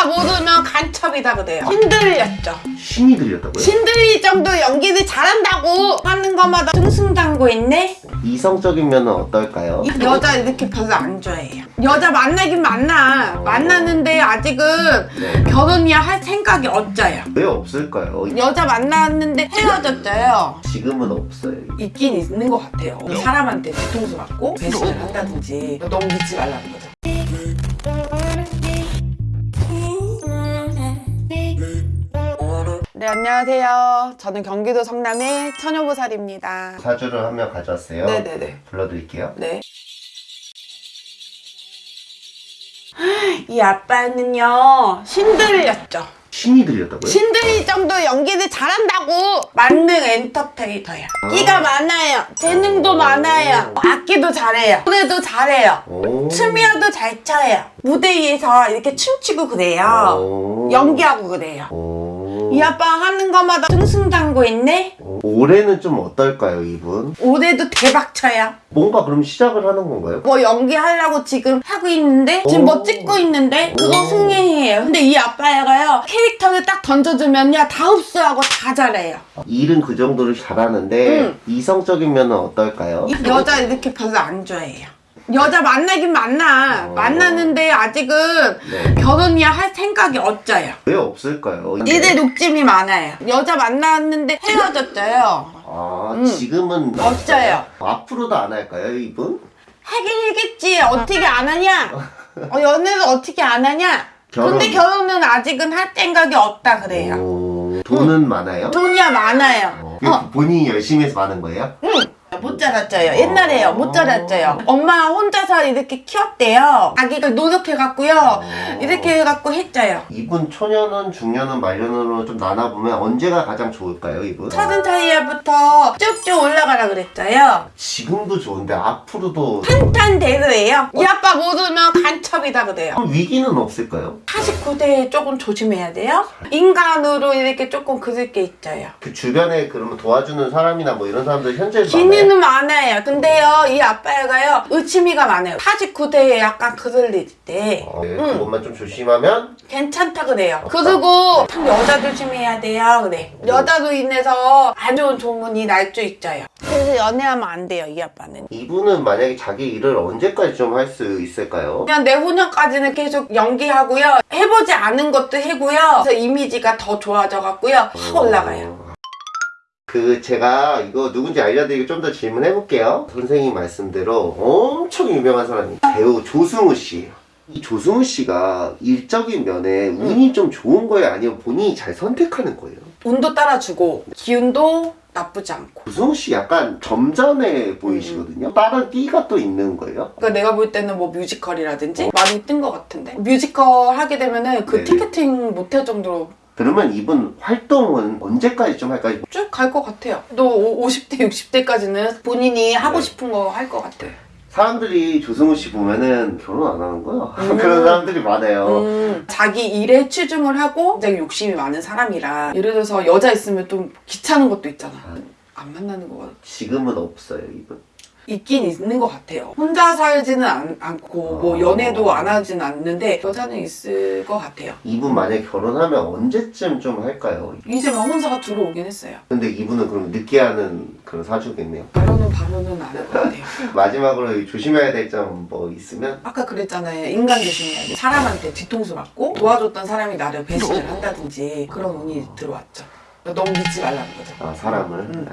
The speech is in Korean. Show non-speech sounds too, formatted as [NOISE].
아빠 모르면 간첩이다 그래요. 신들렸죠. 신이 들렸다고요? 신들릴 정도 연기를 잘한다고 하는 것마다 승승장구 했네? 이성적인 면은 어떨까요? 여자 이렇게 별로 안 좋아해요. 여자 만나긴 만나. 만나는데 아직은 네. 결혼이야 할 생각이 없어요. 왜 없을까요? 여자 만났는데 헤어졌어요. 지금은 없어요. 있긴 있는 것 같아요. 사람한테 뒤통수 맞고 배신을 한다든지. 너무 믿지 말라는 거죠 네 안녕하세요. 저는 경기도 성남의 처녀보살입니다. 사주를 한 명 가져왔어요. 네네네. 불러드릴게요. 네. 이 아빠는요 신들렸죠? 신이 들렸다고요? 신들릴 정도 연기를 잘한다고. 만능 엔터테이너야 끼가 많아요. 재능도 많아요. 악기도 잘해요. 노래도 잘해요. 오. 춤이라도 잘 춰요. 무대 위에서 이렇게 춤추고 그래요. 오. 연기하고 그래요. 오. 이 아빠 하는 것마다 승승장구 했네 오. 올해는 좀 어떨까요, 이분? 올해도 대박 쳐요 뭔가 그럼 시작을 하는 건가요? 뭐 연기하려고 지금 하고 있는데 지금 오. 뭐 찍고 있는데 그거 오. 승리해요 근데 이 아빠가요 캐릭터를 딱 던져주면요 다 흡수하고 다 잘해요 일은 그 정도로 잘하는데 응. 이성적인 면은 어떨까요? 여자 이렇게 별로 안 좋아해요 여자 만나긴 만나 어. 만나는데 아직은 네. 결혼이야 할 생각이 없어요 왜 없을까요? 얘들 욕심이 많아요 여자 만났는데 헤어졌어요 아, 음. 지금은 없어요. 앞으로도 안 할까요, 이분? 하긴 하겠지 어떻게 안 하냐 어, 연애를 어떻게 안 하냐 결혼. 근데 결혼은 아직은 할 생각이 없다 그래요 오, 돈은 많아요? 돈이야 많아요. 어. 어, 본인이 열심히 해서 많은 거예요? 응. 못 자랐죠요. 옛날에요. 못 자랐죠요. 엄마 혼자서 이렇게 키웠대요. 아기가 노력해갖고요. 이렇게 해갖고 했죠요. 이분 초년은 중년은 말년으로 좀 나눠보면 언제가 가장 좋을까요, 이분? 서른 차이부터 쭉쭉 올라가라 그랬어요. 지금도 좋은데 앞으로도 탄탄대로예요. 이 아빠 모르면 간첩이다 그래요. 그럼 위기는 없을까요? 49대에 조금 조심해야 돼요. 인간으로 이렇게 조금 그을 게 있어요. 그 주변에 그러면 도와주는 사람이나 뭐 이런 사람들 현재 많아요? 기니는 많아요. 근데요, 이 아빠가 의치미가 많아요. 49대에 약간 그을릴 때. 어, 네, 응. 그것만 좀 조심하면 괜찮다 그래요. 그리고 참 여자 조심해야 돼요. 그래. 여자로 인해서 안 좋은 조문이 날 수 있어요. 그래서 연애하면 안 돼요, 이 아빠는. 이분은 만약에 자기 일을 언제까지 좀 할 수 있을까요? 그냥 내후년까지는 계속 연기하고요. 해보지 않은 것도 해고요. 그래서 이미지가 더 좋아져 갖고요. 확 올라가요. 어, 그 제가 이거 누군지 알려드리고 좀 더 질문해 볼게요. 선생님 말씀대로 엄청 유명한 사람이 배우 조승우 씨예요. 이 조승우 씨가 일적인 면에 운이 좀 좋은 거예요? 아니면 본인이 잘 선택하는 거예요? 운도 따라주고 기운도 나쁘지 않고. 조승우 씨 약간 점잖해 보이시거든요. 다른 띠가 또 있는 거예요? 그러니까 내가 볼 때는 뭐 뮤지컬이라든지 많이 뜬 것 같은데 뮤지컬 하게 되면 은 그 네네. 티켓팅 못할 정도로 그러면 이분 활동은 언제까지 좀 할까요? 쭉 갈 것 같아요. 또 50대, 60대까지는 본인이 하고 네. 싶은 거 할 것 같아요. 사람들이 조승우 씨 보면은 결혼 안 하는 거야? [LAUGHS] 음. 그런 사람들이 많아요. 음, 자기 일에 치중을 하고 굉장히 욕심이 많은 사람이라 예를 들어서 여자 있으면 좀 귀찮은 것도 있잖아. 안 만나는 거 지금은 없어요, 이분. 있긴 있는 것 같아요. 혼자 살지는 않, 않고 뭐 어. 연애도 안 하진 않는데 여자는 있을 것 같아요. 이분 만약에 결혼하면 언제쯤 좀 할까요? 이제 막 혼자가 들어오긴 했어요. 근데 이분은 그럼 늦게 하는 그런 사주겠네요. 바로는 바로는 안 할 것 같아요. [LAUGHS] 마지막으로 조심해야 될 점 뭐 있으면 아까 그랬잖아요. 인간 조심해야 돼. 사람한테 뒤통수 맞고 도와줬던 사람이 나를 배신을 한다든지 그런 운이 들어왔죠. 너무 믿지 말라는 거죠. 아 사람을 음.